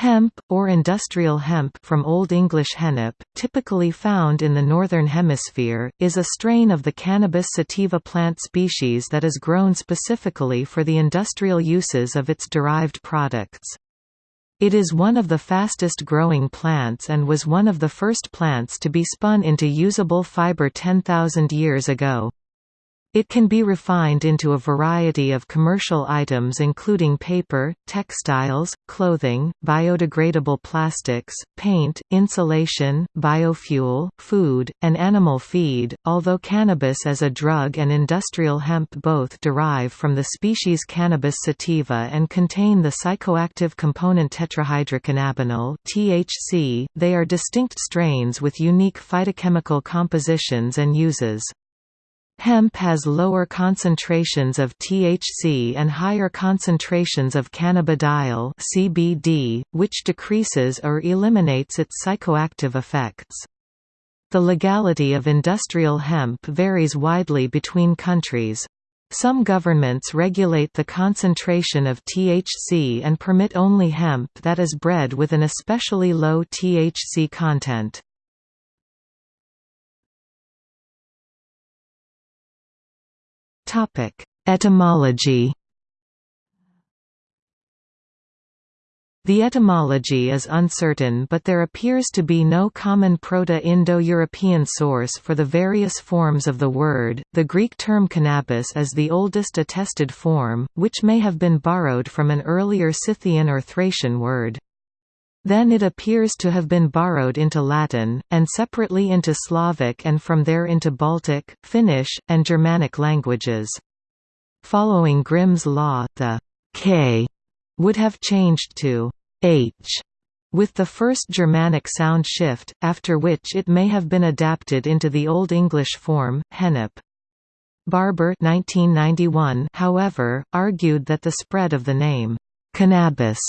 Hemp, or industrial hemp from Old English hennep, typically found in the Northern Hemisphere, is a strain of the Cannabis sativa plant species that is grown specifically for the industrial uses of its derived products. It is one of the fastest growing plants and was one of the first plants to be spun into usable fiber 10,000 years ago. It can be refined into a variety of commercial items including paper, textiles, clothing, biodegradable plastics, paint, insulation, biofuel, food, and animal feed, although cannabis as a drug and industrial hemp both derive from the species Cannabis sativa and contain the psychoactive component tetrahydrocannabinol (THC), they are distinct strains with unique phytochemical compositions and uses. Hemp has lower concentrations of THC and higher concentrations of cannabidiol CBD, which decreases or eliminates its psychoactive effects. The legality of industrial hemp varies widely between countries. Some governments regulate the concentration of THC and permit only hemp that is bred with an especially low THC content. Topic: Etymology. The etymology is uncertain but there appears to be no common Proto-Indo-European source for the various forms of the word. The Greek term cannabis is the oldest attested form, which may have been borrowed from an earlier Scythian or Thracian word. Then it appears to have been borrowed into Latin, and separately into Slavic and from there into Baltic, Finnish, and Germanic languages. Following Grimm's law, the k would have changed to h with the first Germanic sound shift, after which it may have been adapted into the Old English form, hennep. Barber 1991, however, argued that the spread of the name, cannabis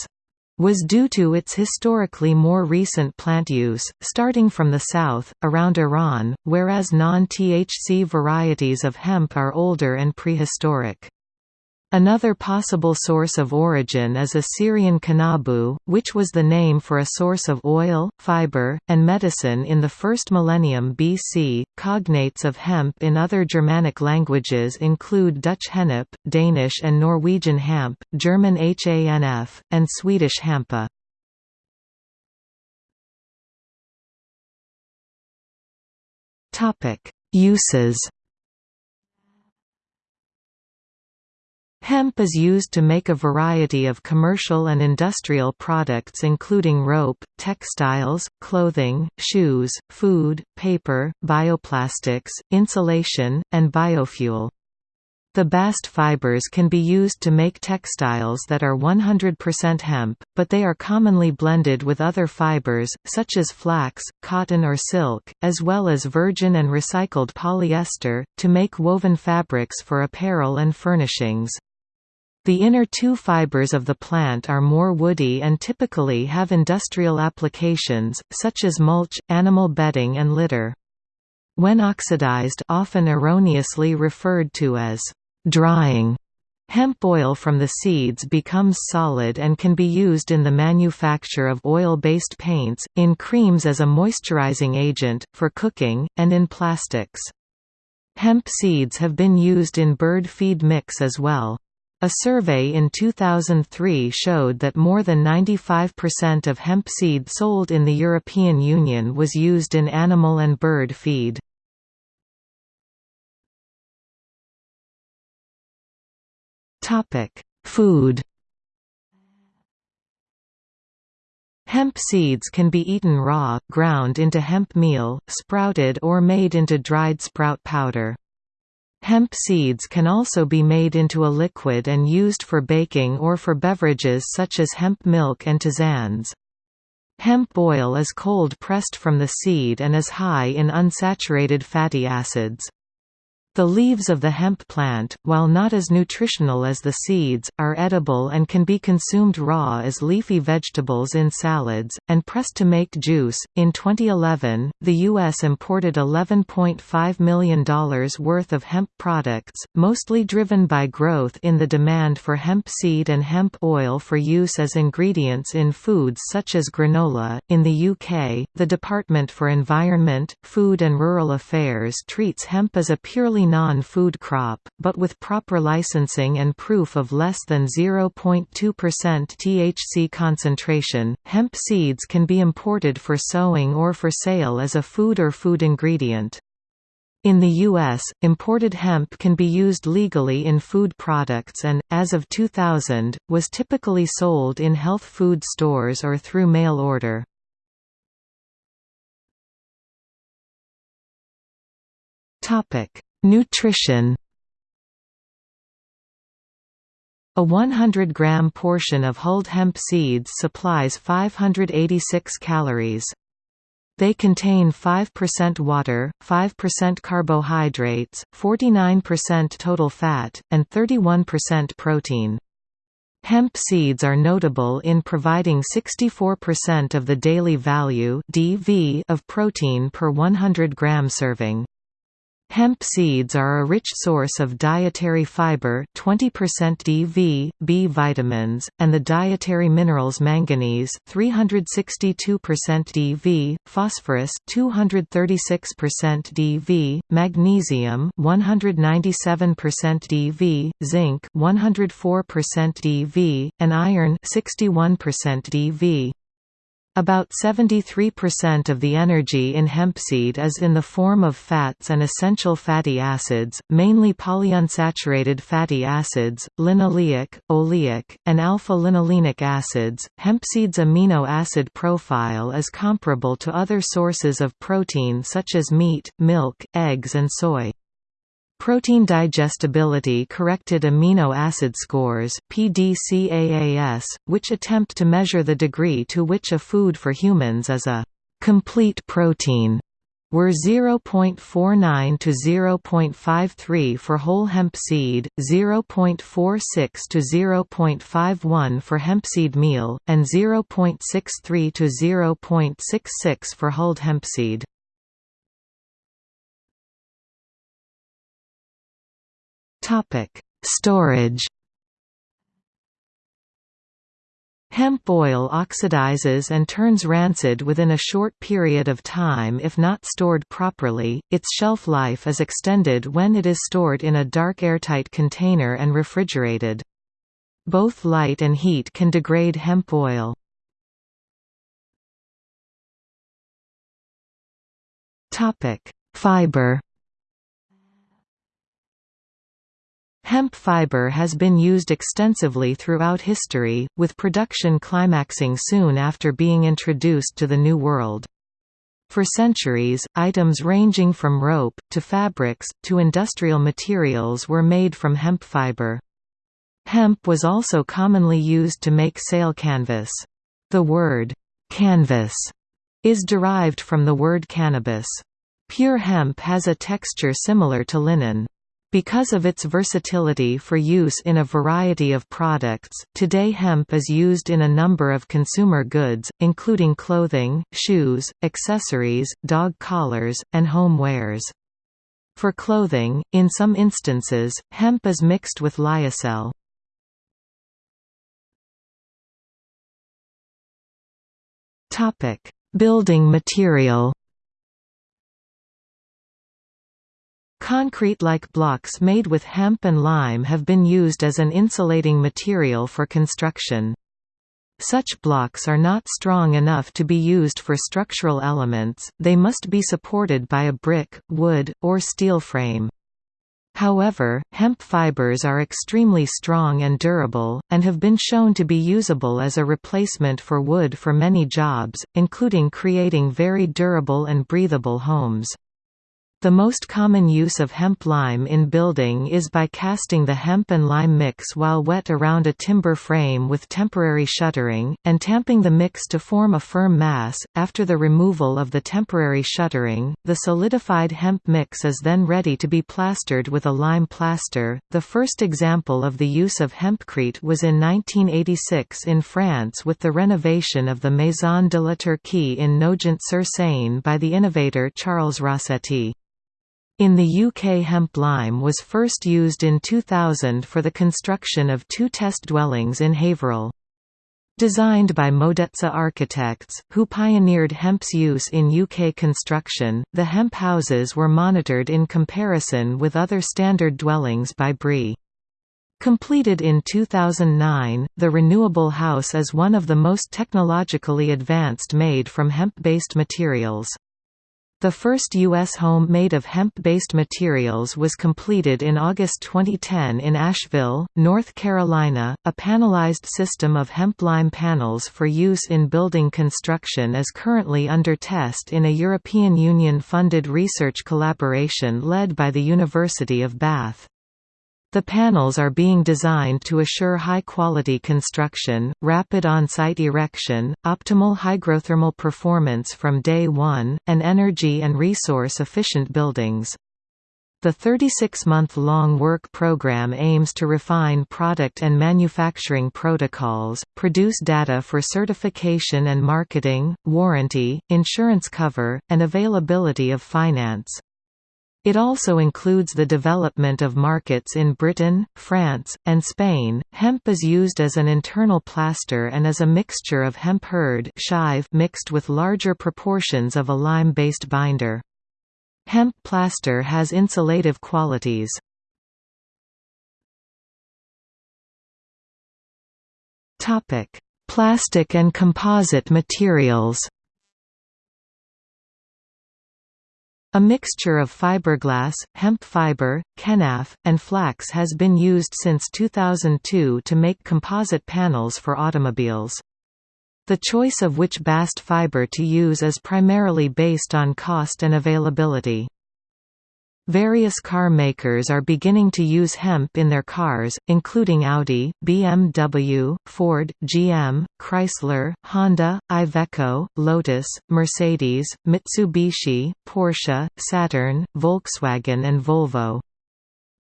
was due to its historically more recent plant use, starting from the south, around Iran, whereas non-THC varieties of hemp are older and prehistoric. Another possible source of origin is Assyrian qunnabu, which was the name for a source of oil, fiber, and medicine in the first millennium BC. Cognates of hemp in other Germanic languages include Dutch hennep, Danish and Norwegian hamp, German hanf, and Swedish hampa. Uses Hemp is used to make a variety of commercial and industrial products including rope, textiles, clothing, shoes, food, paper, bioplastics, insulation, and biofuel. The bast fibers can be used to make textiles that are 100% hemp, but they are commonly blended with other fibers, such as flax, cotton or silk, as well as virgin and recycled polyester, to make woven fabrics for apparel and furnishings. The inner two fibers of the plant are more woody and typically have industrial applications, such as mulch, animal bedding and litter. When oxidized often erroneously referred to as drying, hemp oil from the seeds becomes solid and can be used in the manufacture of oil-based paints, in creams as a moisturizing agent, for cooking, and in plastics. Hemp seeds have been used in bird feed mix as well. A survey in 2003 showed that more than 95% of hemp seed sold in the European Union was used in animal and bird feed. Food Hemp seeds can be eaten raw, ground into hemp meal, sprouted or made into dried sprout powder. Hemp seeds can also be made into a liquid and used for baking or for beverages such as hemp milk and tisanes. Hemp oil is cold pressed from the seed and is high in unsaturated fatty acids. The leaves of the hemp plant, while not as nutritional as the seeds, are edible and can be consumed raw as leafy vegetables in salads, and pressed to make juice. In 2011, the U.S. imported $11.5 million worth of hemp products, mostly driven by growth in the demand for hemp seed and hemp oil for use as ingredients in foods such as granola. In the UK, the Department for Environment, Food and Rural Affairs treats hemp as a purely non-food crop, but with proper licensing and proof of less than 0.2% THC concentration, hemp seeds can be imported for sowing or for sale as a food or food ingredient. In the U.S., imported hemp can be used legally in food products and, as of 2000, was typically sold in health food stores or through mail order. Topic: Nutrition A 100-gram portion of hulled hemp seeds supplies 586 calories. They contain 5% water, 5% carbohydrates, 49% total fat, and 31% protein. Hemp seeds are notable in providing 64% of the daily value (DV) of protein per 100 gram serving. Hemp seeds are a rich source of dietary fiber 20% DV, B vitamins, and the dietary minerals manganese 362% DV, phosphorus 236% DV, magnesium 197% DV, zinc 104% DV, and iron 61% DV. About 73% of the energy in hempseed is in the form of fats and essential fatty acids, mainly polyunsaturated fatty acids, linoleic, oleic, and alpha-linolenic acids. Hempseed's amino acid profile is comparable to other sources of protein such as meat, milk, eggs and soy. Protein digestibility corrected amino acid scores PDCAAS, which attempt to measure the degree to which a food for humans is a complete protein were 0.49 to 0.53 for whole hemp seed, 0.46 to 0.51 for hemp seed meal, and 0.63 to 0.66 for hulled hemp Topic: Storage. Hemp oil oxidizes and turns rancid within a short period of time if not stored properly. Its shelf life is extended when it is stored in a dark airtight container and refrigerated. Both light and heat can degrade hemp oil. Topic: Fiber. Hemp fiber has been used extensively throughout history, with production climaxing soon after being introduced to the New World. For centuries, items ranging from rope, to fabrics, to industrial materials were made from hemp fiber. Hemp was also commonly used to make sail canvas. The word, canvas, is derived from the word cannabis. Pure hemp has a texture similar to linen. Because of its versatility for use in a variety of products, today hemp is used in a number of consumer goods, including clothing, shoes, accessories, dog collars, and home wares. For clothing, in some instances, hemp is mixed with lyocell. Building material Concrete-like blocks made with hemp and lime have been used as an insulating material for construction. Such blocks are not strong enough to be used for structural elements, they must be supported by a brick, wood, or steel frame. However, hemp fibers are extremely strong and durable, and have been shown to be usable as a replacement for wood for many jobs, including creating very durable and breathable homes. The most common use of hemp lime in building is by casting the hemp and lime mix while wet around a timber frame with temporary shuttering, and tamping the mix to form a firm mass. After the removal of the temporary shuttering, the solidified hemp mix is then ready to be plastered with a lime plaster. The first example of the use of hempcrete was in 1986 in France with the renovation of the Maison de la Turquie in Nogent-sur-Seine by the innovator Charles Rasetti. In the UK hemp lime was first used in 2000 for the construction of two test dwellings in Haverhill. Designed by Modece Architects, who pioneered hemp's use in UK construction, the hemp houses were monitored in comparison with other standard dwellings by BRI. Completed in 2009, the renewable house is one of the most technologically advanced made from hemp-based materials. The first U.S. home made of hemp-based materials was completed in August 2010 in Asheville, North Carolina. A panelized system of hemp lime panels for use in building construction is currently under test in a European Union-funded research collaboration led by the University of Bath. The panels are being designed to assure high-quality construction, rapid on-site erection, optimal hygrothermal performance from day one, and energy and resource-efficient buildings. The 36-month-long work program aims to refine product and manufacturing protocols, produce data for certification and marketing, warranty, insurance cover, and availability of finance. It also includes the development of markets in Britain, France, and Spain. Hemp is used as an internal plaster and as a mixture of hemp hurd mixed with larger proportions of a lime-based binder. Hemp plaster has insulative qualities. Topic: Plastic and composite materials. A mixture of fiberglass, hemp fiber, kenaf, and flax has been used since 2002 to make composite panels for automobiles. The choice of which bast fiber to use is primarily based on cost and availability. Various car makers are beginning to use hemp in their cars, including Audi, BMW, Ford, GM, Chrysler, Honda, Iveco, Lotus, Mercedes, Mitsubishi, Porsche, Saturn, Volkswagen and Volvo.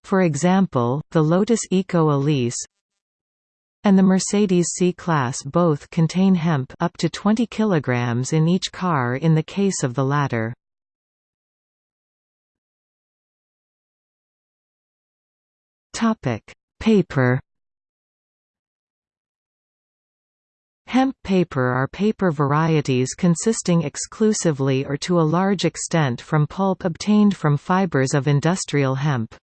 For example, the Lotus Eco Elise and the Mercedes C-Class both contain hemp up to 20 kg in each car in the case of the latter. Topic: Paper. Hemp paper are paper varieties consisting exclusively or to a large extent from pulp obtained from fibers of industrial hemp.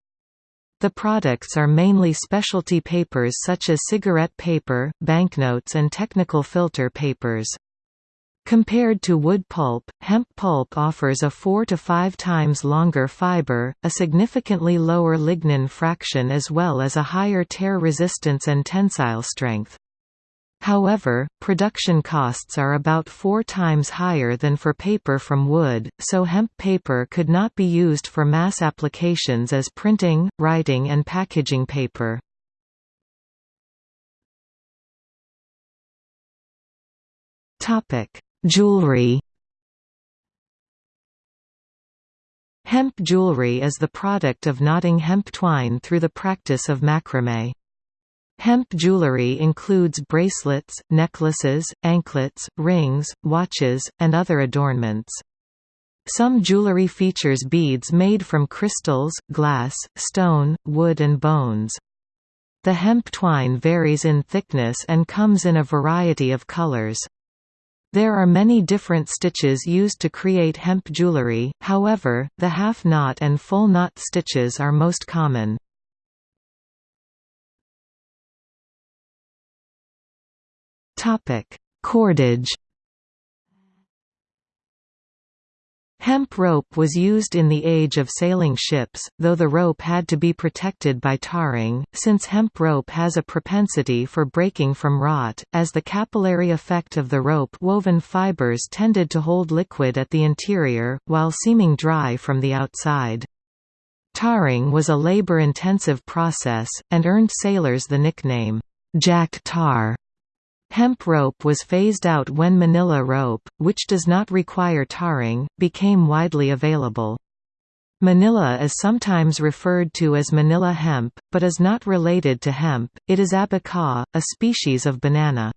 The products are mainly specialty papers such as cigarette paper, banknotes and technical filter papers. Compared to wood pulp, hemp pulp offers a 4 to 5 times longer fiber, a significantly lower lignin fraction as well as a higher tear resistance and tensile strength. However, production costs are about four times higher than for paper from wood, so hemp paper could not be used for mass applications as printing, writing and packaging paper. Topic: Jewelry Hemp jewelry is the product of knotting hemp twine through the practice of macrame. Hemp jewelry includes bracelets, necklaces, anklets, rings, watches, and other adornments. Some jewelry features beads made from crystals, glass, stone, wood and bones. The hemp twine varies in thickness and comes in a variety of colors. There are many different stitches used to create hemp jewelry, however, the half-knot and full-knot stitches are most common. Cordage Hemp rope was used in the age of sailing ships, though the rope had to be protected by tarring, since hemp rope has a propensity for breaking from rot, as the capillary effect of the rope-woven fibers tended to hold liquid at the interior, while seeming dry from the outside. Tarring was a labor-intensive process, and earned sailors the nickname, Jack Tar. Hemp rope was phased out when manila rope, which does not require tarring, became widely available. Manila is sometimes referred to as manila hemp, but is not related to hemp, it is abaca, a species of banana.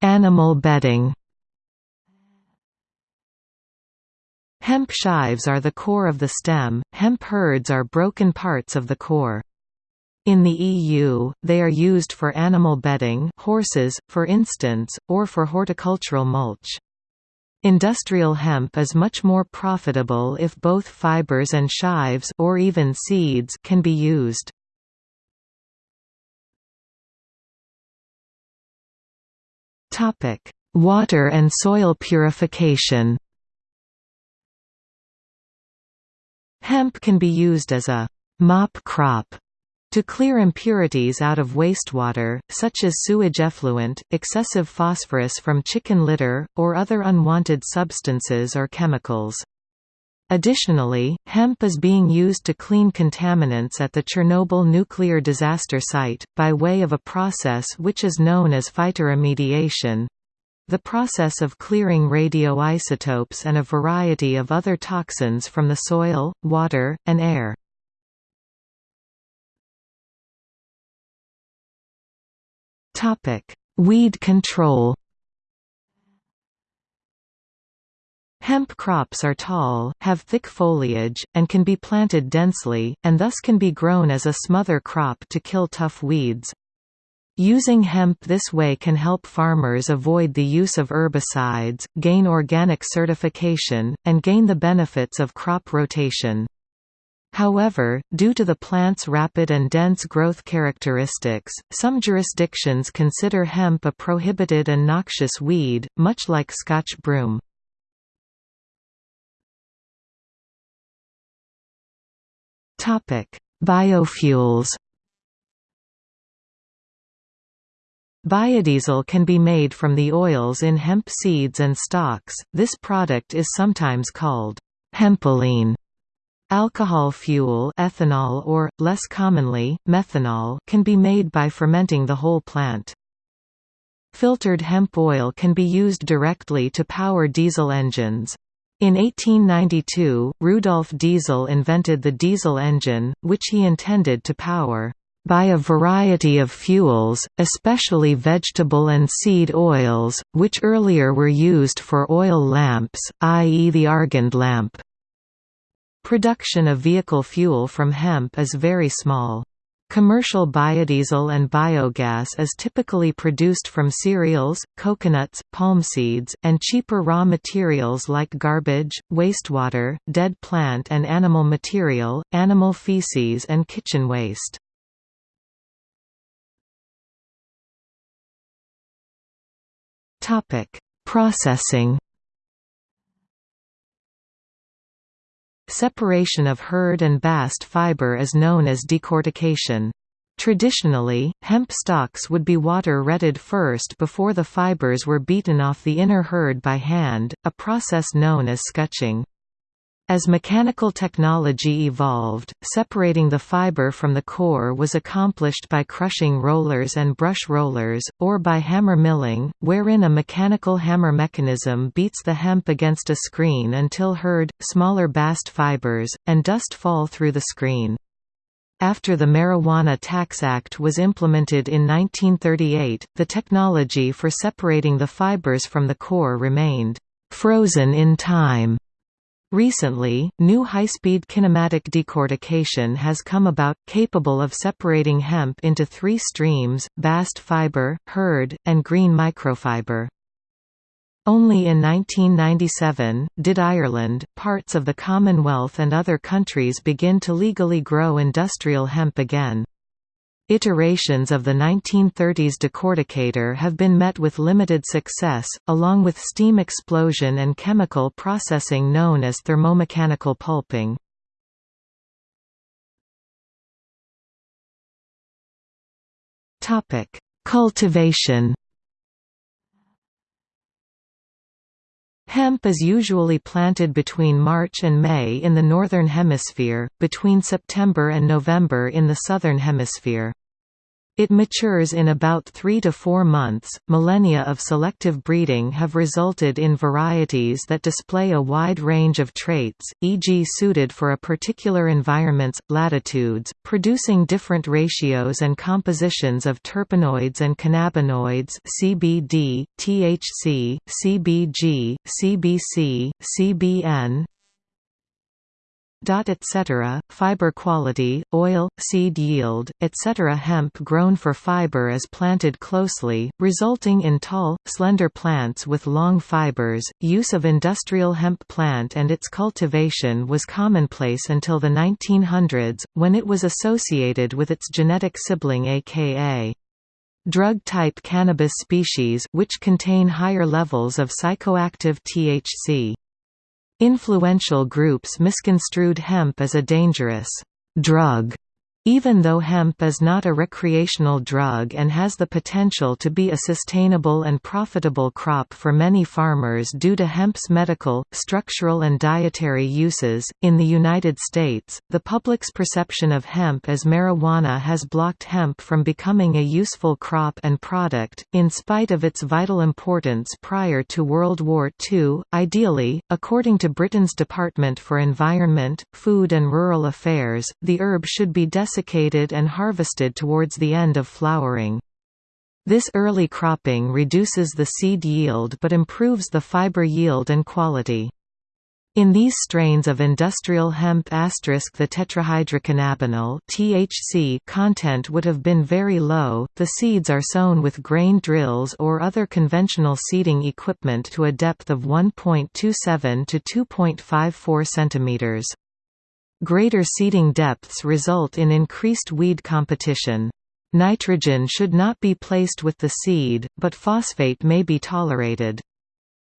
Animal bedding Hemp shives are the core of the stem, hemp hurds are broken parts of the core. In the EU, they are used for animal bedding horses, for instance, or for horticultural mulch. Industrial hemp is much more profitable if both fibers and shives or even seeds can be used. Water and soil purification Hemp can be used as a «mop crop» to clear impurities out of wastewater, such as sewage effluent, excessive phosphorus from chicken litter, or other unwanted substances or chemicals. Additionally, hemp is being used to clean contaminants at the Chernobyl nuclear disaster site, by way of a process which is known as phytoremediation. The process of clearing radioisotopes and a variety of other toxins from the soil, water, and air. Weed control Hemp crops are tall, have thick foliage, and can be planted densely, and thus can be grown as a smother crop to kill tough weeds. Using hemp this way can help farmers avoid the use of herbicides, gain organic certification, and gain the benefits of crop rotation. However, due to the plant's rapid and dense growth characteristics, some jurisdictions consider hemp a prohibited and noxious weed, much like Scotch broom. Biofuels Biodiesel can be made from the oils in hemp seeds and stalks, this product is sometimes called hempoline. Alcohol fuel ethanol or, less commonly, methanol can be made by fermenting the whole plant. Filtered hemp oil can be used directly to power diesel engines. In 1892, Rudolf Diesel invented the diesel engine, which he intended to power by a variety of fuels, especially vegetable and seed oils, which earlier were used for oil lamps, i.e. the Argand lamp. Production of vehicle fuel from hemp is very small. Commercial biodiesel and biogas is typically produced from cereals, coconuts, palm seeds, and cheaper raw materials like garbage, wastewater, dead plant and animal material, animal feces and kitchen waste. Topic: Processing. Separation of hurd and bast fiber is known as decortication. Traditionally, hemp stalks would be water-retted first before the fibers were beaten off the inner hurd by hand, a process known as scutching. As mechanical technology evolved, separating the fiber from the core was accomplished by crushing rollers and brush rollers, or by hammer milling, wherein a mechanical hammer mechanism beats the hemp against a screen until hurd, smaller bast fibers, and dust fall through the screen. After the Marijuana Tax Act was implemented in 1938, the technology for separating the fibers from the core remained «frozen in time» Recently, new high-speed kinematic decortication has come about, capable of separating hemp into three streams, bast fiber, hurd, and green microfiber. Only in 1997, did Ireland, parts of the Commonwealth and other countries begin to legally grow industrial hemp again. Iterations of the 1930s decorticator have been met with limited success, along with steam explosion and chemical processing known as thermomechanical pulping. Cultivation Hemp is usually planted between March and May in the Northern Hemisphere, between September and November in the Southern Hemisphere. It matures in about three to four months. Millennia of selective breeding have resulted in varieties that display a wide range of traits, e.g., suited for a particular environment's latitudes, producing different ratios and compositions of terpenoids and cannabinoids (CBD, THC, CBG, CBC, CBN, etc., fiber quality, oil, seed yield, etc. Hemp grown for fiber is planted closely, resulting in tall, slender plants with long fibers. Use of industrial hemp plant and its cultivation was commonplace until the 1900s, when it was associated with its genetic sibling aka drug-type cannabis species which contain higher levels of psychoactive THC. Influential groups misconstrued hemp as a dangerous drug even though hemp is not a recreational drug and has the potential to be a sustainable and profitable crop for many farmers due to hemp's medical, structural, and dietary uses, in the United States, the public's perception of hemp as marijuana has blocked hemp from becoming a useful crop and product, in spite of its vital importance prior to World War II. Ideally, according to Britain's Department for Environment, Food and Rural Affairs, the herb should be desiccated desiccated and harvested towards the end of flowering. This early cropping reduces the seed yield but improves the fiber yield and quality. In these strains of industrial hemp the tetrahydrocannabinol (THC) content would have been very low. The seeds are sown with grain drills or other conventional seeding equipment to a depth of 1.27 to 2.54 centimeters. Greater seeding depths result in increased weed competition. Nitrogen should not be placed with the seed, but phosphate may be tolerated.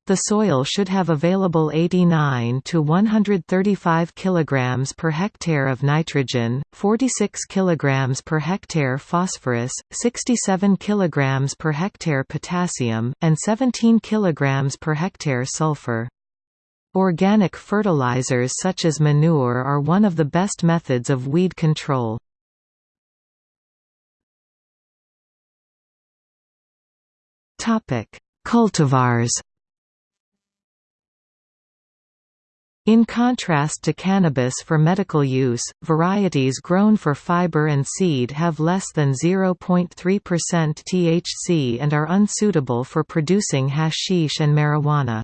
The soil should have available 89 to 135 kg per hectare of nitrogen, 46 kg per hectare phosphorus, 67 kg per hectare potassium, and 17 kg per hectare sulfur. Organic fertilizers such as manure are one of the best methods of weed control. Cultivars In contrast to cannabis for medical use, varieties grown for fiber and seed have less than 0.3% THC and are unsuitable for producing hashish and marijuana.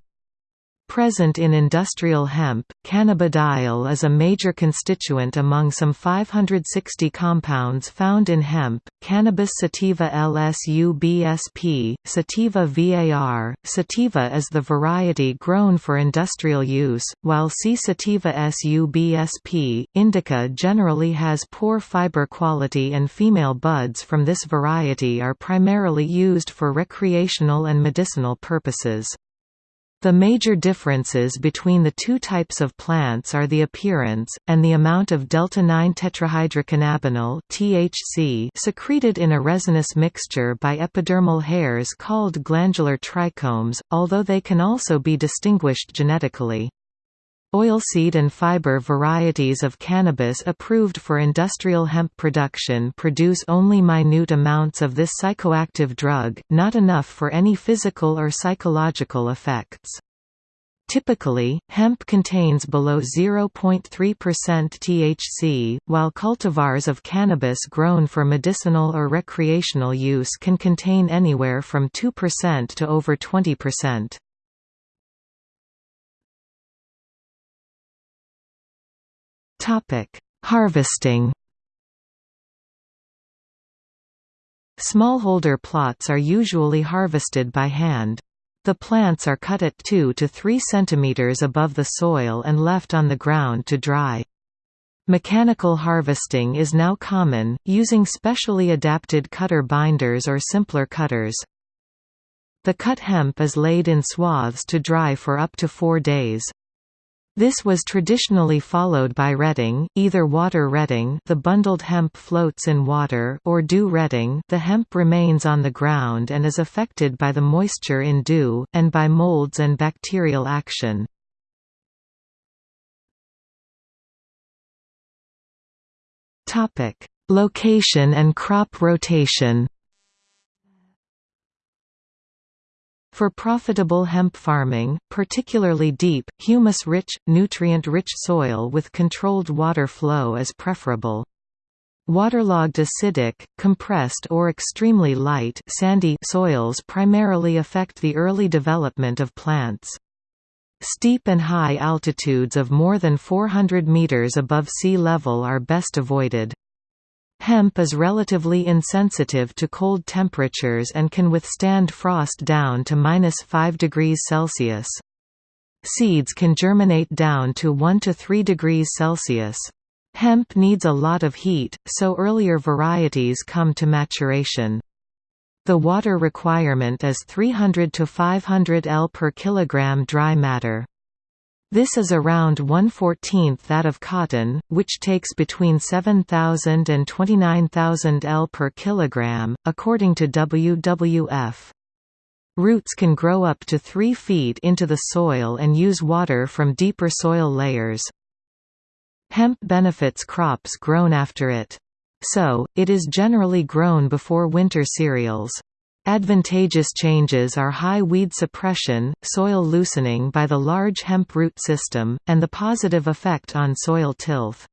Present in industrial hemp, cannabidiol is a major constituent among some 560 compounds found in hemp. Cannabis sativa LSU-BSP, sativa VAR, sativa is the variety grown for industrial use, while C. sativa SU-BSP, indica generally has poor fiber quality and female buds from this variety are primarily used for recreational and medicinal purposes. The major differences between the two types of plants are the appearance, and the amount of delta-9 tetrahydrocannabinol THC secreted in a resinous mixture by epidermal hairs called glandular trichomes, although they can also be distinguished genetically. Oilseed and fiber varieties of cannabis approved for industrial hemp production produce only minute amounts of this psychoactive drug, not enough for any physical or psychological effects. Typically, hemp contains below 0.3% THC, while cultivars of cannabis grown for medicinal or recreational use can contain anywhere from 2% to over 20%. Topic: Harvesting. Smallholder plots are usually harvested by hand. The plants are cut at 2 to 3 cm above the soil and left on the ground to dry. Mechanical harvesting is now common, using specially adapted cutter binders or simpler cutters. The cut hemp is laid in swaths to dry for up to four days. This was traditionally followed by retting, either water retting the bundled hemp floats in water or dew retting the hemp remains on the ground and is affected by the moisture in dew, and by molds and bacterial action. Location and crop rotation For profitable hemp farming, particularly deep, humus-rich, nutrient-rich soil with controlled water flow is preferable. Waterlogged acidic, compressed or extremely light sandy soils primarily affect the early development of plants. Steep and high altitudes of more than 400 meters above sea level are best avoided. Hemp is relatively insensitive to cold temperatures and can withstand frost down to minus 5 degrees Celsius. Seeds can germinate down to 1 to 3 degrees Celsius. Hemp needs a lot of heat, so earlier varieties come to maturation. The water requirement is 300 to 500 L per kilogram dry matter. This is around 1/14th that of cotton, which takes between 7,000 and 29,000 L per kilogram, according to WWF. Roots can grow up to 3 feet into the soil and use water from deeper soil layers. Hemp benefits crops grown after it. So, it is generally grown before winter cereals. Advantageous changes are high weed suppression, soil loosening by the large hemp root system, and the positive effect on soil tilth.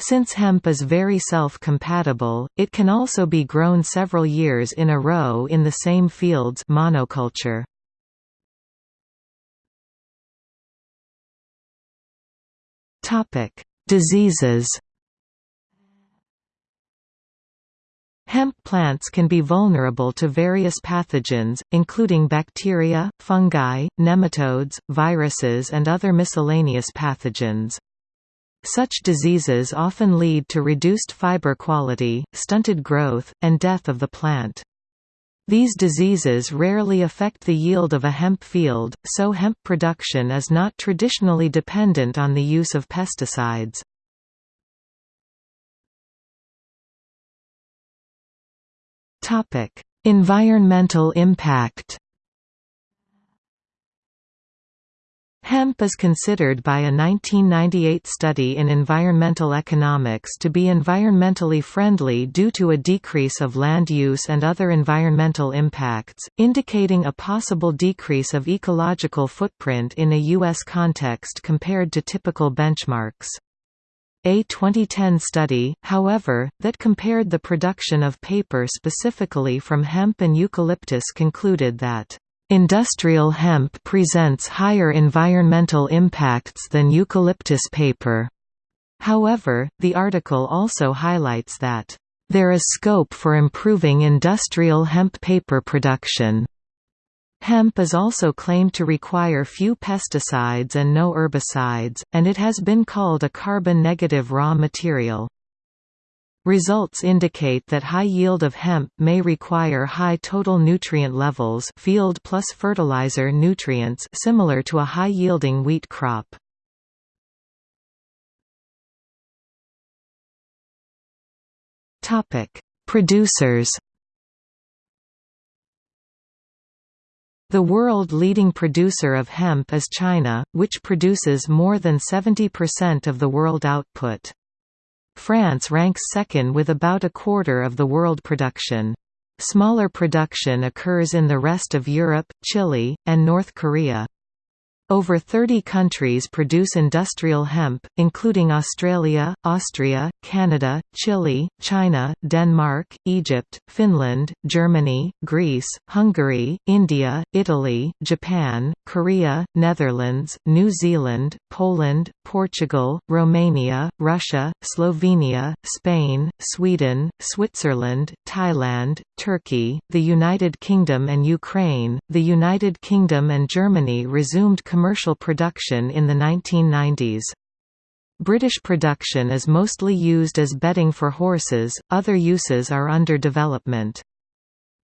Since hemp is very self-compatible, it can also be grown several years in a row in the same fields monoculture. Diseases Hemp plants can be vulnerable to various pathogens, including bacteria, fungi, nematodes, viruses and other miscellaneous pathogens. Such diseases often lead to reduced fiber quality, stunted growth, and death of the plant. These diseases rarely affect the yield of a hemp field, so hemp production is not traditionally dependent on the use of pesticides. Topic: Environmental impact. Hemp is considered by a 1998 study in environmental economics to be environmentally friendly due to a decrease of land use and other environmental impacts, indicating a possible decrease of ecological footprint in a U.S. context compared to typical benchmarks. A 2010 study, however, that compared the production of paper specifically from hemp and eucalyptus concluded that Industrial hemp presents higher environmental impacts than eucalyptus paper. However, the article also highlights that, "...there is scope for improving industrial hemp paper production." Hemp is also claimed to require few pesticides and no herbicides, and it has been called a carbon-negative raw material. Results indicate that high yield of hemp may require high total nutrient levels field plus fertilizer nutrients similar to a high-yielding wheat crop. Producers The world leading producer of hemp is China, which produces more than 70% of the world output. France ranks second with about a quarter of the world production. Smaller production occurs in the rest of Europe, Chile, and North Korea. Over 30 countries produce industrial hemp, including Australia, Austria, Canada, Chile, China, Denmark, Egypt, Finland, Germany, Greece, Hungary, India, Italy, Japan, Korea, Netherlands, New Zealand, Poland, Portugal, Romania, Russia, Slovenia, Spain, Sweden, Switzerland, Thailand, Turkey, the United Kingdom and Ukraine. The United Kingdom and Germany resumed commercial production in the 1990s. British production is mostly used as bedding for horses, other uses are under development.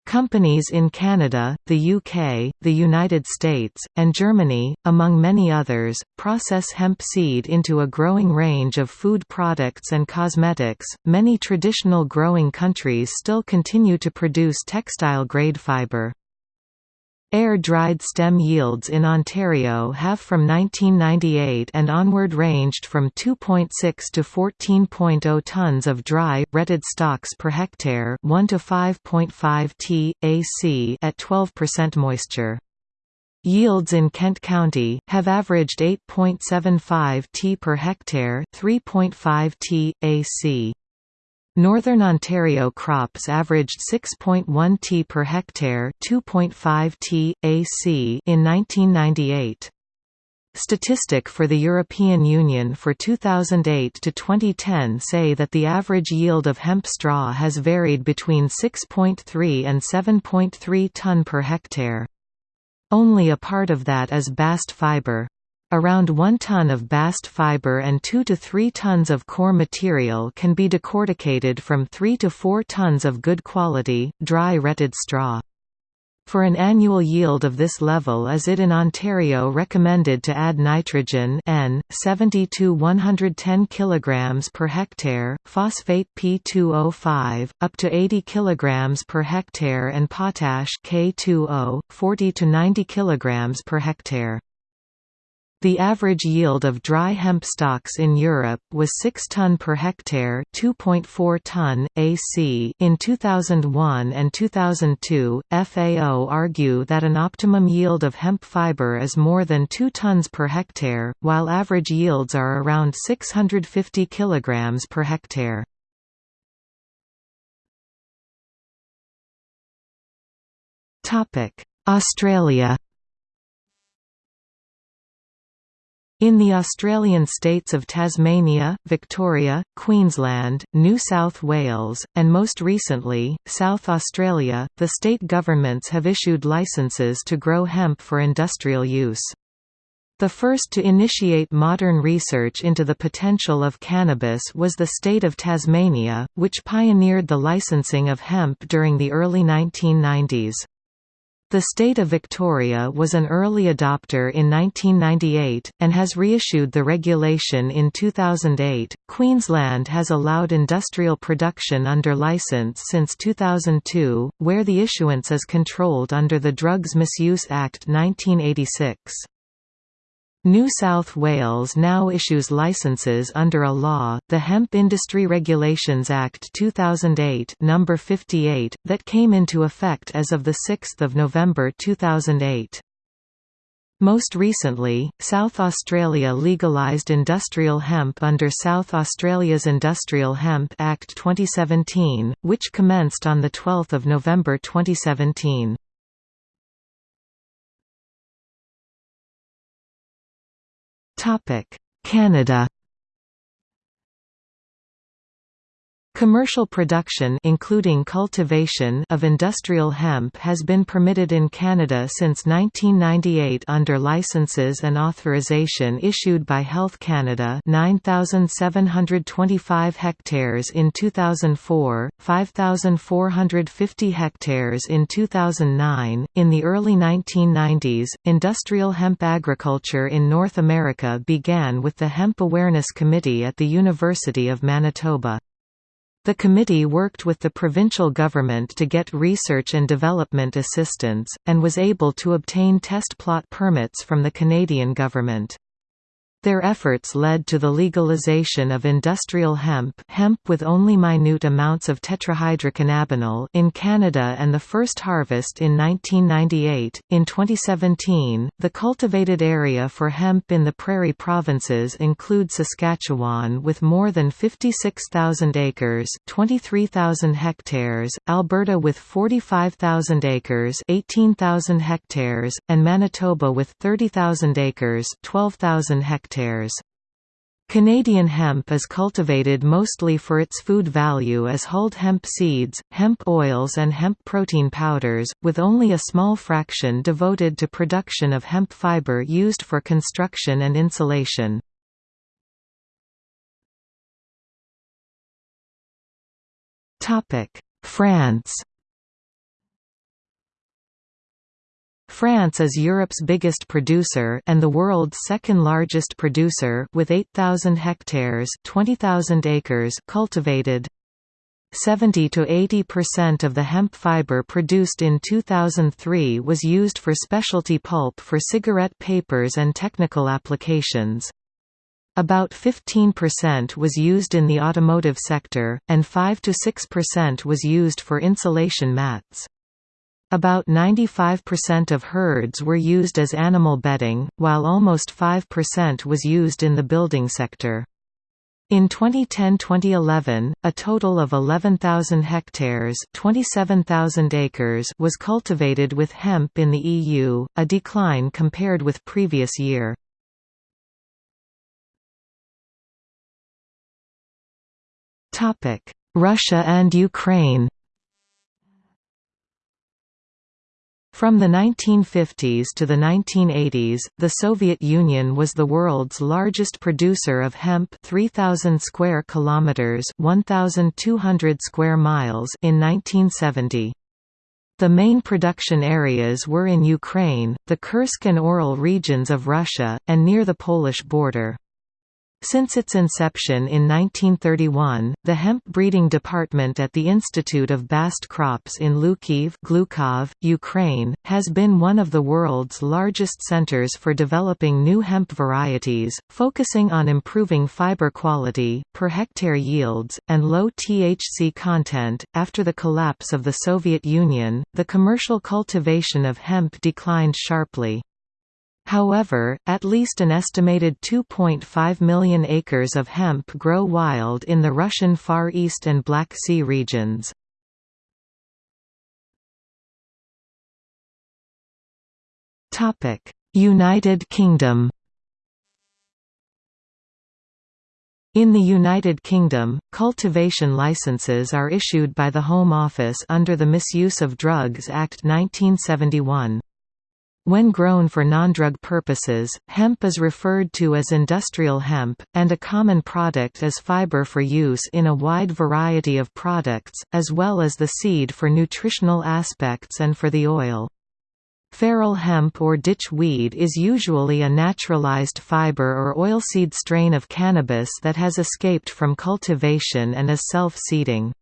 Companies in Canada, the UK, the United States, and Germany, among many others, process hemp seed into a growing range of food products and cosmetics. Many traditional growing countries still continue to produce textile grade fibre. Air-dried stem yields in Ontario have from 1998 and onward ranged from 2.6 to 14.0 tons of dry, retted stocks per hectare 1 to 5.5 t, ac at 12% moisture. Yields in Kent County, have averaged 8.75 t per hectare 3.5 t, ac. Northern Ontario crops averaged 6.1 t per hectare 2.5 t, ac in 1998. Statistic for the European Union for 2008 to 2010 say that the average yield of hemp straw has varied between 6.3 and 7.3 ton per hectare. Only a part of that is bast fiber. Around 1 ton of bast fiber and 2 to 3 tons of core material can be decorticated from 3 to 4 tons of good quality, dry retted straw. For an annual yield of this level is it in Ontario recommended to add nitrogen N 70 to 110 kg per hectare, phosphate P2O5 up to 80 kg per hectare and potash K2O 40 to 90 kg per hectare. The average yield of dry hemp stocks in Europe was 6 ton per hectare, 2.4 ton AC in 2001 and 2002. FAO argue that an optimum yield of hemp fiber is more than 2 tons per hectare, while average yields are around 650 kilograms per hectare. Topic: Australia In the Australian states of Tasmania, Victoria, Queensland, New South Wales, and most recently, South Australia, the state governments have issued licences to grow hemp for industrial use. The first to initiate modern research into the potential of cannabis was the state of Tasmania, which pioneered the licensing of hemp during the early 1990s. The state of Victoria was an early adopter in 1998, and has reissued the regulation in 2008. Queensland has allowed industrial production under licence since 2002, where the issuance is controlled under the Drugs Misuse Act 1986. New South Wales now issues licenses under a law, the Hemp Industry Regulations Act 2008 number 58, that came into effect as of 6 November 2008. Most recently, South Australia legalised industrial hemp under South Australia's Industrial Hemp Act 2017, which commenced on 12 November 2017. Canada Commercial production including cultivation of industrial hemp has been permitted in Canada since 1998 under licenses and authorization issued by Health Canada 9725 hectares in 2004, 5450 hectares in 2009. In the early 1990s, industrial hemp agriculture in North America began with the Hemp Awareness Committee at the University of Manitoba. The committee worked with the provincial government to get research and development assistance, and was able to obtain test plot permits from the Canadian government. Their efforts led to the legalization of industrial hemp, hemp with only minute amounts of tetrahydrocannabinol in Canada and the first harvest in 1998. In 2017, the cultivated area for hemp in the prairie provinces include Saskatchewan with more than 56,000 acres, 23,000 hectares, Alberta with 45,000 acres, 18,000 hectares, and Manitoba with 30,000 acres, 12,000 hectares hectares. Canadian hemp is cultivated mostly for its food value as hulled hemp seeds, hemp oils and hemp protein powders, with only a small fraction devoted to production of hemp fiber used for construction and insulation. France France is Europe's biggest producer and the world's second largest producer with 8,000 hectares 20,000 acres cultivated. 70 to 80% of the hemp fiber produced in 2003 was used for specialty pulp for cigarette papers and technical applications. About 15% was used in the automotive sector, and 5 to 6% was used for insulation mats. About 95% of hurds were used as animal bedding, while almost 5% was used in the building sector. In 2010–2011, a total of 11,000 hectares 27,000 acres was cultivated with hemp in the EU, a decline compared with previous year. Russia and Ukraine From the 1950s to the 1980s, the Soviet Union was the world's largest producer of hemp 3000 square kilometers, 1200 square miles in 1970. The main production areas were in Ukraine, the Kursk and Ural regions of Russia, and near the Polish border. Since its inception in 1931, the hemp breeding department at the Institute of Bast Crops in Hlukhiv Glukhov, Ukraine, has been one of the world's largest centers for developing new hemp varieties, focusing on improving fiber quality, per hectare yields, and low THC content. After the collapse of the Soviet Union, the commercial cultivation of hemp declined sharply. However, at least an estimated 2.5 million acres of hemp grow wild in the Russian Far East and Black Sea regions. United Kingdom In the United Kingdom, cultivation licences are issued by the Home Office under the Misuse of Drugs Act 1971. When grown for non-drug purposes, hemp is referred to as industrial hemp, and a common product is fiber for use in a wide variety of products, as well as the seed for nutritional aspects and for the oil. Feral hemp or ditch weed is usually a naturalized fiber or oilseed strain of cannabis that has escaped from cultivation and is self-seeding.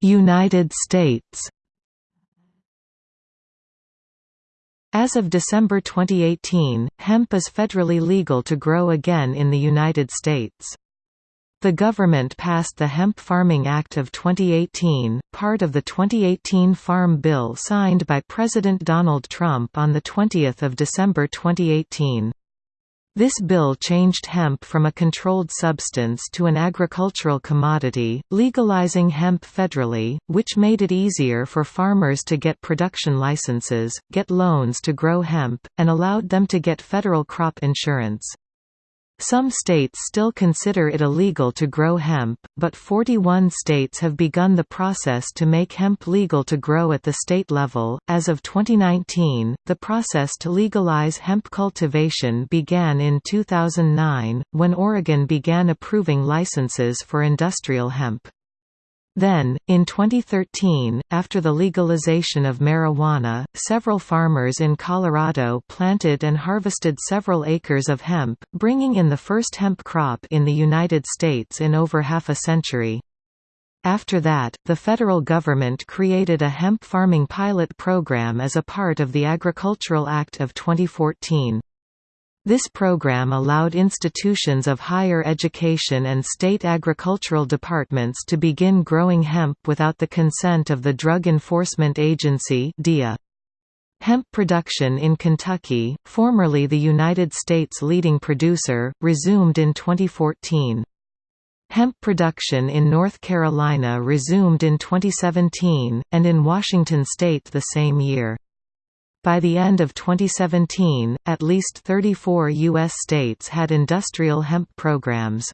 United States As of December 2018, hemp is federally legal to grow again in the United States. The government passed the Hemp Farming Act of 2018, part of the 2018 Farm Bill signed by President Donald Trump on 20 December 2018. This bill changed hemp from a controlled substance to an agricultural commodity, legalizing hemp federally, which made it easier for farmers to get production licenses, get loans to grow hemp, and allowed them to get federal crop insurance. Some states still consider it illegal to grow hemp, but 41 states have begun the process to make hemp legal to grow at the state level. As of 2019, the process to legalize hemp cultivation began in 2009, when Oregon began approving licenses for industrial hemp. Then, in 2013, after the legalization of marijuana, several farmers in Colorado planted and harvested several acres of hemp, bringing in the first hemp crop in the United States in over half a century. After that, the federal government created a hemp farming pilot program as a part of the Agricultural Act of 2014. This program allowed institutions of higher education and state agricultural departments to begin growing hemp without the consent of the Drug Enforcement Agency DEA. Hemp production in Kentucky, formerly the United States' leading producer, resumed in 2014. Hemp production in North Carolina resumed in 2017, and in Washington state the same year. By the end of 2017, at least 34 U.S. states had industrial hemp programs.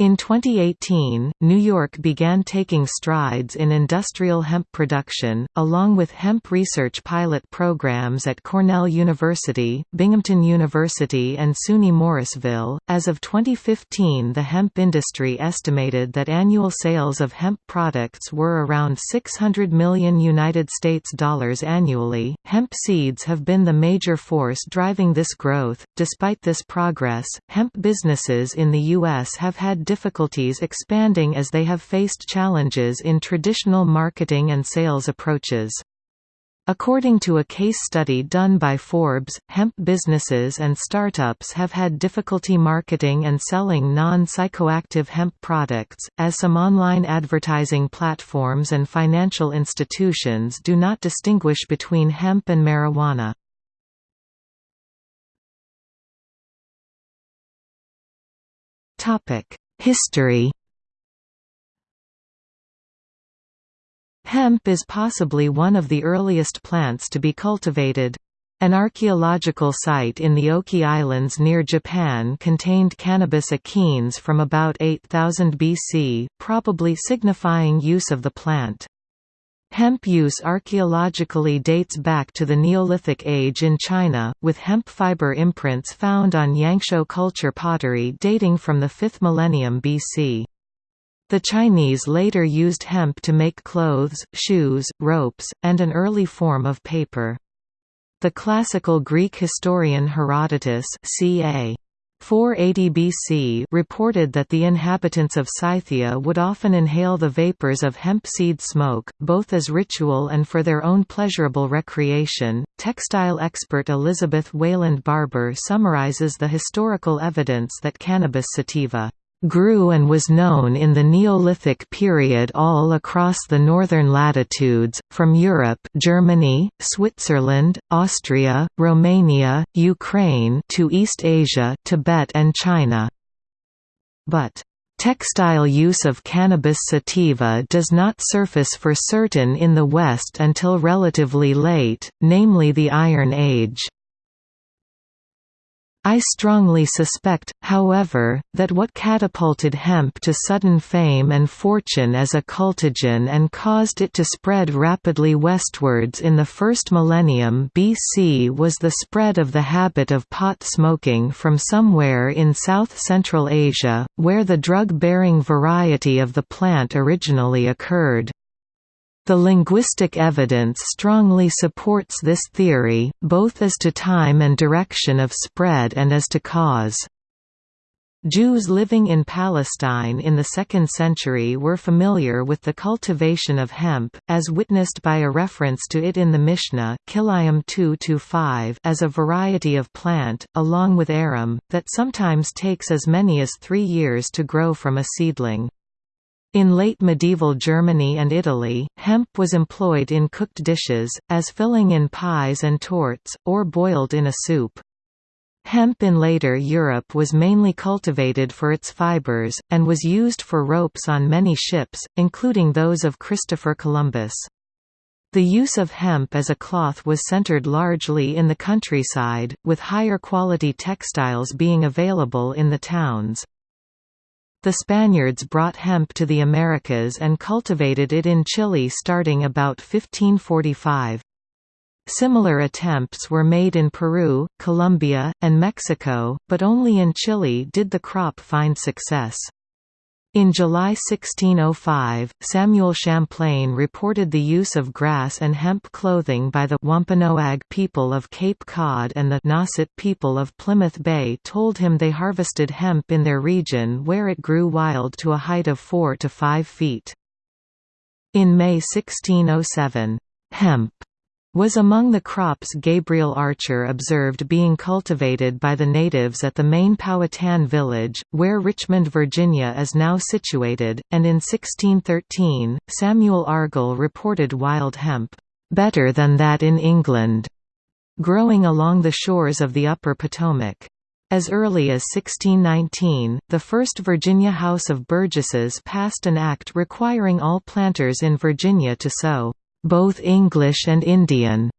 In 2018, New York began taking strides in industrial hemp production, along with hemp research pilot programs at Cornell University, Binghamton University, and SUNY Morrisville. As of 2015, the hemp industry estimated that annual sales of hemp products were around 600 million United States dollars annually. Hemp seeds have been the major force driving this growth. Despite this progress, hemp businesses in the U.S. have had difficulties expanding as they have faced challenges in traditional marketing and sales approaches. According to a case study done by Forbes, hemp businesses and startups have had difficulty marketing and selling non-psychoactive hemp products, as some online advertising platforms and financial institutions do not distinguish between hemp and marijuana. History Hemp is possibly one of the earliest plants to be cultivated. An archaeological site in the Oki Islands near Japan contained cannabis achenes from about 8000 BC, probably signifying use of the plant. Hemp use archaeologically dates back to the Neolithic age in China, with hemp fiber imprints found on Yangshao culture pottery dating from the 5th millennium BC. The Chinese later used hemp to make clothes, shoes, ropes, and an early form of paper. The classical Greek historian Herodotus ca. 480 BC reported that the inhabitants of Scythia would often inhale the vapors of hemp seed smoke, both as ritual and for their own pleasurable recreation. Textile expert Elizabeth Wayland Barber summarizes the historical evidence that cannabis sativa grew and was known in the Neolithic period all across the northern latitudes, from Europe Germany, Switzerland, Austria, Romania, Ukraine to East Asia Tibet and China. But Textile use of cannabis sativa does not surface for certain in the West until relatively late, namely the Iron Age. I strongly suspect, however, that what catapulted hemp to sudden fame and fortune as a cultigen and caused it to spread rapidly westwards in the first millennium BC was the spread of the habit of pot smoking from somewhere in south-central Asia, where the drug-bearing variety of the plant originally occurred. The linguistic evidence strongly supports this theory, both as to time and direction of spread and as to cause. Jews living in Palestine in the 2nd century were familiar with the cultivation of hemp, as witnessed by a reference to it in the Mishnah 2 as a variety of plant, along with arum, that sometimes takes as many as three years to grow from a seedling. In late medieval Germany and Italy, hemp was employed in cooked dishes, as filling in pies and tortes, or boiled in a soup. Hemp in later Europe was mainly cultivated for its fibers, and was used for ropes on many ships, including those of Christopher Columbus. The use of hemp as a cloth was centered largely in the countryside, with higher quality textiles being available in the towns. The Spaniards brought hemp to the Americas and cultivated it in Chile starting about 1545. Similar attempts were made in Peru, Colombia, and Mexico, but only in Chile did the crop find success. In July 1605, Samuel Champlain reported the use of grass and hemp clothing by the Wampanoag people of Cape Cod and the Nauset people of Plymouth Bay told him they harvested hemp in their region where it grew wild to a height of 4 to 5 feet. In May 1607, hemp was among the crops Gabriel Archer observed being cultivated by the natives at the main Powhatan village, where Richmond, Virginia is now situated, and in 1613, Samuel Argall reported wild hemp, "...better than that in England", growing along the shores of the upper Potomac. As early as 1619, the first Virginia House of Burgesses passed an act requiring all planters in Virginia to sow both English and Indian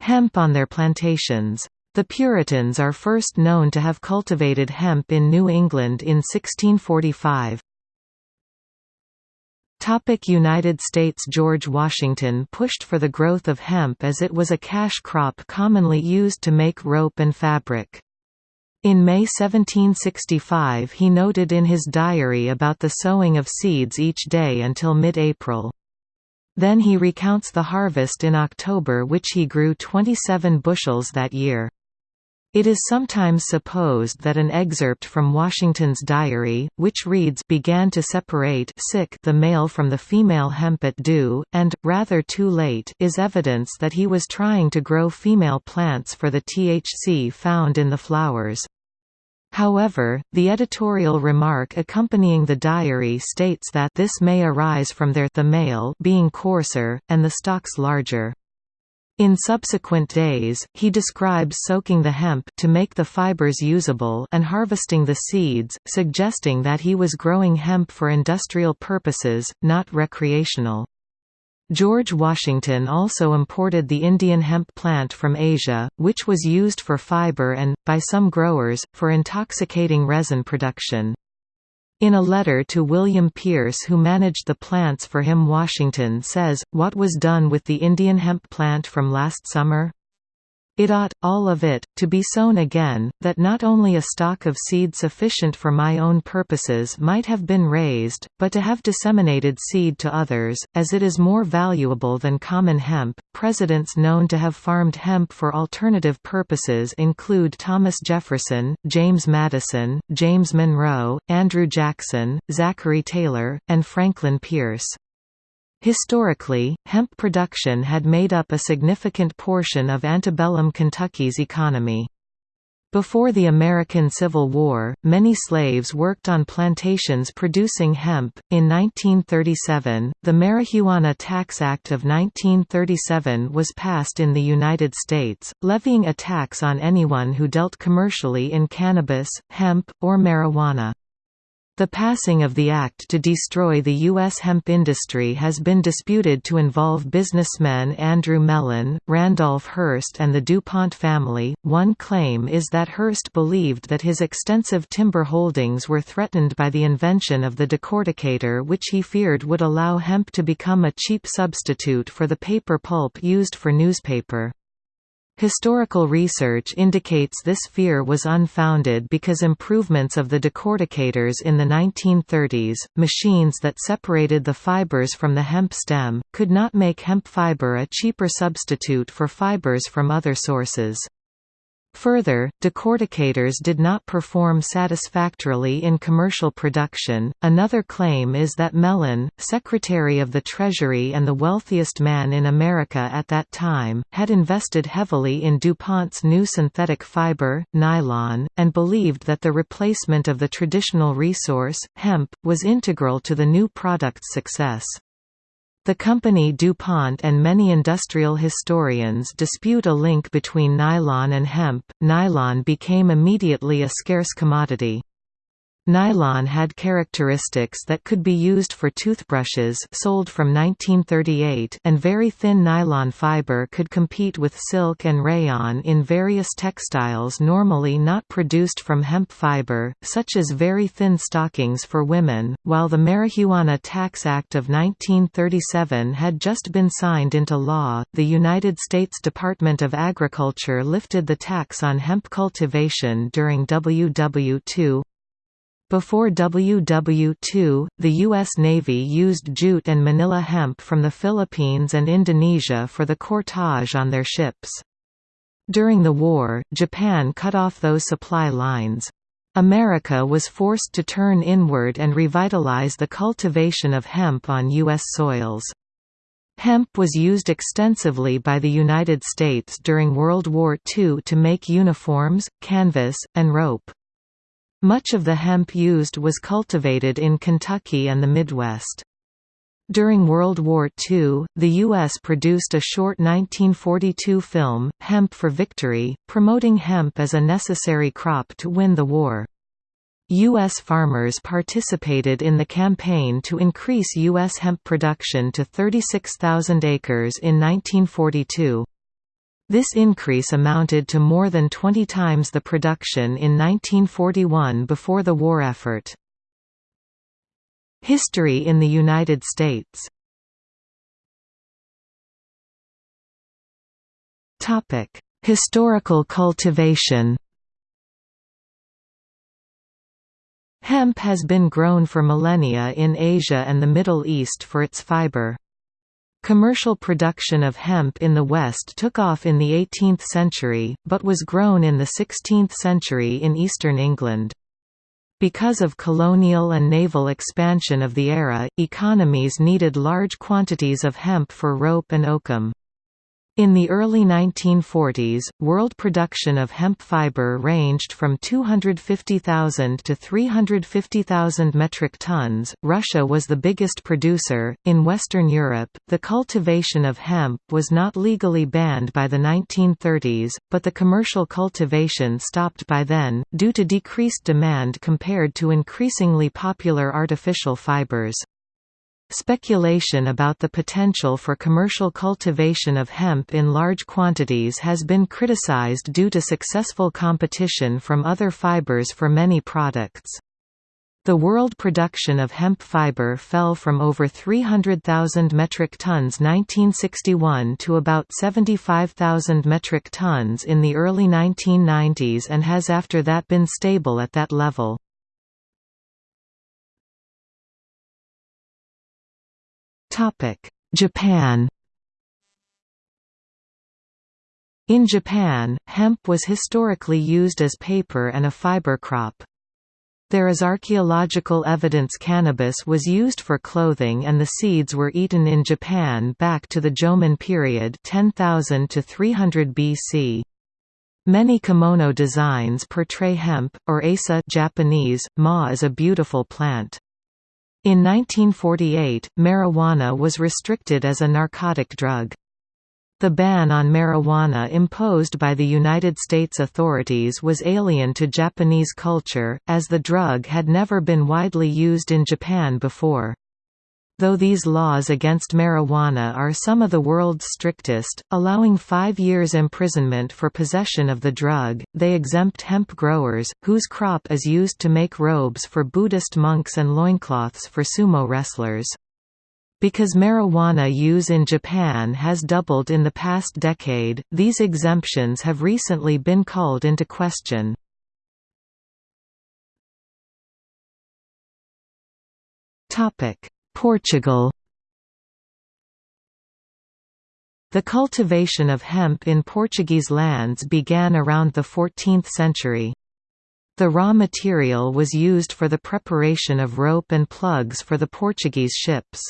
hemp on their plantations. The Puritans are first known to have cultivated hemp in New England in 1645. Topic United States George Washington pushed for the growth of hemp as it was a cash crop commonly used to make rope and fabric. In May 1765 he noted in his diary about the sowing of seeds each day until mid-April. Then he recounts the harvest in October which he grew 27 bushels that year. It is sometimes supposed that an excerpt from Washington's diary, which reads began to separate sick the male from the female hemp at dew, and, rather too late is evidence that he was trying to grow female plants for the THC found in the flowers. However, the editorial remark accompanying the diary states that this may arise from their the male being coarser, and the stalks larger. In subsequent days, he describes soaking the hemp to make the fibers usable and harvesting the seeds, suggesting that he was growing hemp for industrial purposes, not recreational. George Washington also imported the Indian hemp plant from Asia, which was used for fiber and, by some growers, for intoxicating resin production. In a letter to William Pierce who managed the plants for him Washington says, What was done with the Indian hemp plant from last summer? It ought, all of it, to be sown again, that not only a stock of seed sufficient for my own purposes might have been raised, but to have disseminated seed to others, as it is more valuable than common hemp. Presidents known to have farmed hemp for alternative purposes include Thomas Jefferson, James Madison, James Monroe, Andrew Jackson, Zachary Taylor, and Franklin Pierce. Historically, hemp production had made up a significant portion of antebellum Kentucky's economy. Before the American Civil War, many slaves worked on plantations producing hemp. In 1937, the Marijuana Tax Act of 1937 was passed in the United States, levying a tax on anyone who dealt commercially in cannabis, hemp, or marijuana. The passing of the act to destroy the U.S. hemp industry has been disputed to involve businessmen Andrew Mellon, Randolph Hearst, and the DuPont family. One claim is that Hearst believed that his extensive timber holdings were threatened by the invention of the decorticator, which he feared would allow hemp to become a cheap substitute for the paper pulp used for newspaper. Historical research indicates this fear was unfounded because improvements of the decorticators in the 1930s, machines that separated the fibers from the hemp stem, could not make hemp fiber a cheaper substitute for fibers from other sources. Further, decorticators did not perform satisfactorily in commercial production. Another claim is that Mellon, Secretary of the Treasury and the wealthiest man in America at that time, had invested heavily in DuPont's new synthetic fiber, nylon, and believed that the replacement of the traditional resource, hemp, was integral to the new product's success. The company DuPont and many industrial historians dispute a link between nylon and hemp. Nylon became immediately a scarce commodity. Nylon had characteristics that could be used for toothbrushes sold from 1938 and very thin nylon fiber could compete with silk and rayon in various textiles normally not produced from hemp fiber, such as very thin stockings for women. While the Marijuana Tax Act of 1937 had just been signed into law, the United States Department of Agriculture lifted the tax on hemp cultivation during WW2 before WW2, the U.S. Navy used jute and manila hemp from the Philippines and Indonesia for the cordage on their ships. During the war, Japan cut off those supply lines. America was forced to turn inward and revitalize the cultivation of hemp on U.S. soils. Hemp was used extensively by the United States during World War II to make uniforms, canvas, and rope. Much of the hemp used was cultivated in Kentucky and the Midwest. During World War II, the U.S. produced a short 1942 film, Hemp for Victory, promoting hemp as a necessary crop to win the war. U.S. farmers participated in the campaign to increase U.S. hemp production to 36,000 acres in 1942. This increase amounted to more than 20 times the production in 1941 before the war effort. History in the United States Historical cultivation Hemp has been grown for millennia in Asia and the Middle East for its fiber. Commercial production of hemp in the West took off in the 18th century, but was grown in the 16th century in eastern England. Because of colonial and naval expansion of the era, economies needed large quantities of hemp for rope and oakum. In the early 1940s, world production of hemp fiber ranged from 250,000 to 350,000 metric tons. Russia was the biggest producer. In Western Europe, the cultivation of hemp was not legally banned by the 1930s, but the commercial cultivation stopped by then, due to decreased demand compared to increasingly popular artificial fibers. Speculation about the potential for commercial cultivation of hemp in large quantities has been criticized due to successful competition from other fibers for many products. The world production of hemp fiber fell from over 300,000 metric tons 1961 to about 75,000 metric tons in the early 1990s and has after that been stable at that level. Japan In Japan, hemp was historically used as paper and a fiber crop. There is archaeological evidence cannabis was used for clothing and the seeds were eaten in Japan back to the Jomon period 10,000 to 300 BC. Many kimono designs portray hemp, or asa Japanese, ma as a beautiful plant. In 1948, marijuana was restricted as a narcotic drug. The ban on marijuana imposed by the United States authorities was alien to Japanese culture, as the drug had never been widely used in Japan before. Though these laws against marijuana are some of the world's strictest, allowing five years imprisonment for possession of the drug, they exempt hemp growers, whose crop is used to make robes for Buddhist monks and loincloths for sumo wrestlers. Because marijuana use in Japan has doubled in the past decade, these exemptions have recently been called into question. Topic: Portugal The cultivation of hemp in Portuguese lands began around the 14th century. The raw material was used for the preparation of rope and plugs for the Portuguese ships.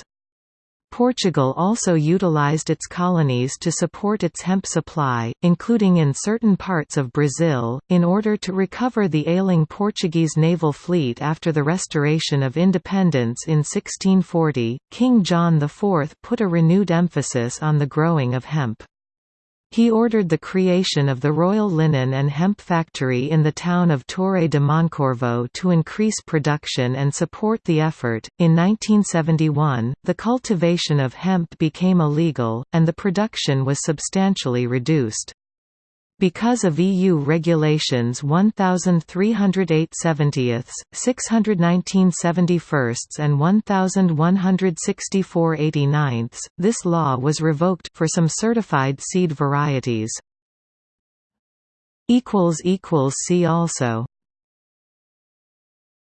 Portugal also utilized its colonies to support its hemp supply, including in certain parts of Brazil, in order to recover the ailing Portuguese naval fleet after the restoration of independence in 1640. King John IV put a renewed emphasis on the growing of hemp. He ordered the creation of the Royal Linen and Hemp Factory in the town of Torre de Moncorvo to increase production and support the effort. In 1971, the cultivation of hemp became illegal, and the production was substantially reduced. Because of EU regulations 1308 70ths, 619 71st and 1164 89ths, this law was revoked for some certified seed varieties. equals equals See also